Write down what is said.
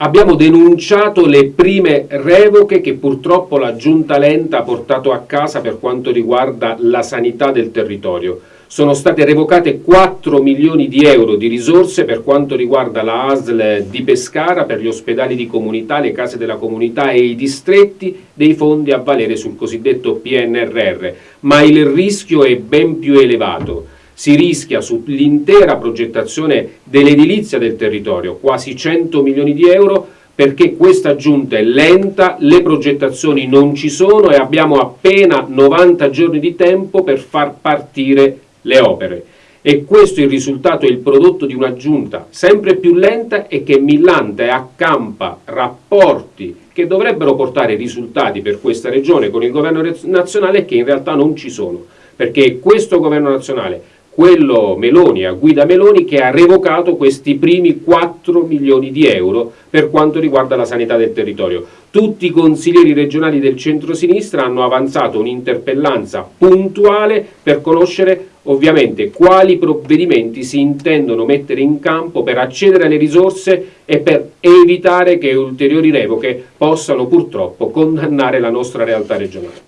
Abbiamo denunciato le prime revoche che purtroppo la giunta lenta ha portato a casa per quanto riguarda la sanità del territorio. Sono state revocate 4 milioni di euro di risorse per quanto riguarda la ASL di Pescara per gli ospedali di comunità, le case della comunità e i distretti dei fondi a valere sul cosiddetto PNRR, ma il rischio è ben più elevato si rischia sull'intera progettazione dell'edilizia del territorio, quasi 100 milioni di euro, perché questa giunta è lenta, le progettazioni non ci sono e abbiamo appena 90 giorni di tempo per far partire le opere. E questo è il risultato e il prodotto di una giunta sempre più lenta e che millanta e accampa rapporti che dovrebbero portare risultati per questa regione con il governo nazionale che in realtà non ci sono, perché questo governo nazionale quello Meloni, a guida Meloni, che ha revocato questi primi 4 milioni di euro per quanto riguarda la sanità del territorio. Tutti i consiglieri regionali del centro-sinistra hanno avanzato un'interpellanza puntuale per conoscere ovviamente quali provvedimenti si intendono mettere in campo per accedere alle risorse e per evitare che ulteriori revoche possano purtroppo condannare la nostra realtà regionale.